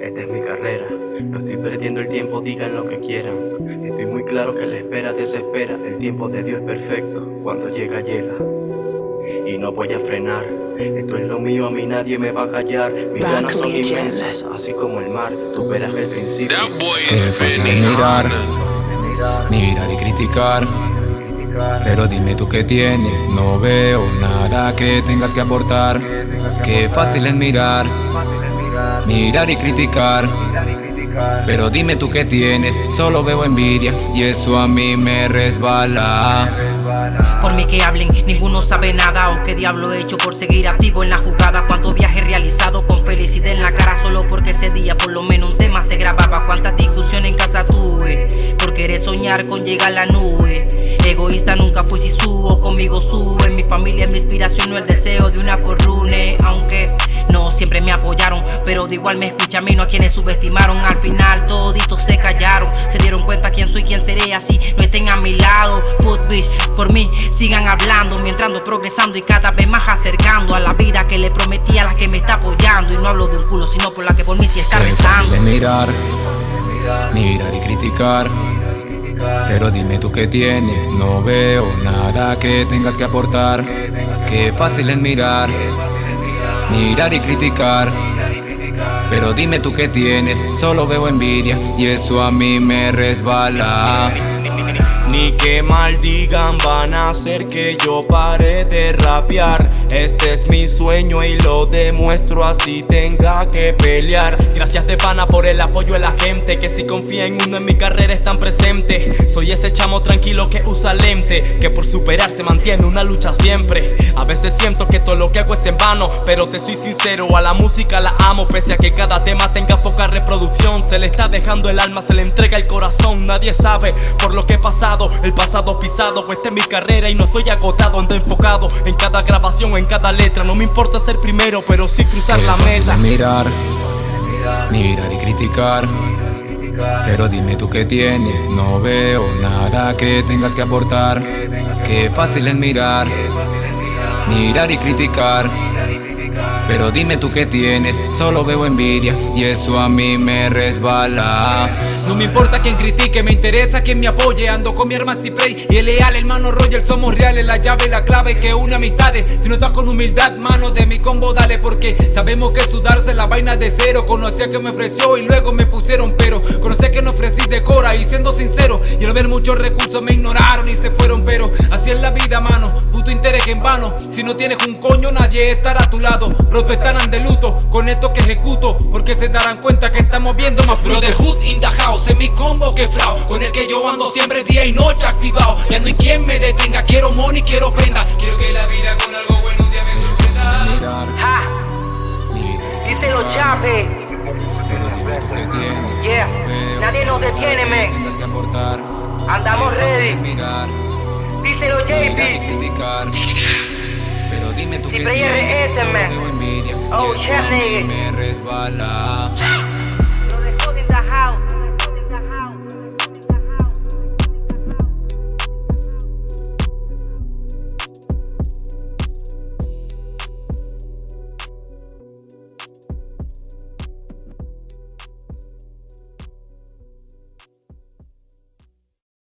Esta es mi carrera, no estoy perdiendo el tiempo, digan lo que quieran. Estoy muy claro que la espera desespera, el tiempo de Dios es perfecto, cuando llega, llega. Y no voy a frenar, esto es lo mío, a mí nadie me va a callar. Mis ganas son inmensas, así como el mar, tú verás el principio. De mirar, mirar y criticar. Pero dime tú qué tienes, no veo nada que tengas que aportar. Qué fácil es mirar, mirar y criticar. Pero dime tú qué tienes, solo veo envidia y eso a mí me resbala. Por mí que hablen, ninguno sabe nada o qué diablo he hecho por seguir activo en la jugada. Cuántos viajes realizado con felicidad en la cara solo porque ese día por lo menos un tema se grababa. Cuántas discusiones en casa tuve por querer soñar con llegar a la nube. Egoísta nunca fui si subo, conmigo sube. Mi familia es mi inspiración, no el deseo de una forrune. Pero de igual me escuchan menos a quienes subestimaron. Al final toditos se callaron, se dieron cuenta quién soy, quién seré. Así no estén a mi lado. Footbridge, por mí sigan hablando, mientras ando progresando y cada vez más acercando a la vida que le prometí a la que me está apoyando. Y no hablo de un culo, sino por la que por mí sí está rezando. de mirar, mirar y criticar. Pero dime tú qué tienes, no veo nada que tengas que aportar. Qué fácil es mirar, mirar y criticar. Pero dime tú qué tienes, solo veo envidia y eso a mí me resbala. Ni que maldigan van a hacer que yo pare de rapear Este es mi sueño y lo demuestro así tenga que pelear. Gracias de pana por el apoyo de la gente Que si confía en uno en mi carrera están presentes Soy ese chamo tranquilo que usa lente Que por superar se mantiene una lucha siempre. A veces siento que todo lo que hago es en vano Pero te soy sincero, a la música la amo Pese a que cada tema tenga poca reproducción. Se le está dejando el alma, se le entrega el corazón Nadie sabe por lo que he pasado el pasado pisado, esta es mi carrera y no estoy agotado, ando enfocado en cada grabación, en cada letra. No me importa ser primero, pero sí cruzar la meta. Mirar, mirar y criticar. Pero dime tú qué tienes, no veo nada que tengas que aportar. Qué fácil es mirar, mirar y criticar. Pero dime tú qué tienes, solo veo envidia y eso a mí me resbala. No me importa quien critique, me interesa quien me apoye. Ando con mi hermano Ciprey y el leal hermano Roger. Somos reales, la llave y la clave que une amistades. Si no estás con humildad, mano de mi combo, dale. Porque sabemos que sudarse la vaina de cero. Conocía que me ofreció y luego me pusieron pero. Conocía que no ofrecí de cora y siendo sincero. Y al ver muchos recursos me ignoraron y se fueron. Pero así es la vida, mano. Puto interés en vano. Si no tienes un coño, nadie estará a tu lado. Roto estarán de luto con esto que ejecuto. Porque se darán cuenta que estamos viendo más Brotherhood in the house mi combo que frao Con el que yo ando siempre día y noche activado Ya no hay quien me detenga, quiero money, quiero prendas Quiero que la vida con algo bueno un día me sorprenda Ja, díselo chape. Yeah, nadie nos detiene, me. tengas que aportar. Andamos ready. JP. Pero dime tú qué Ciprey tienes, envidia Oh, shit, nigga. me resbala.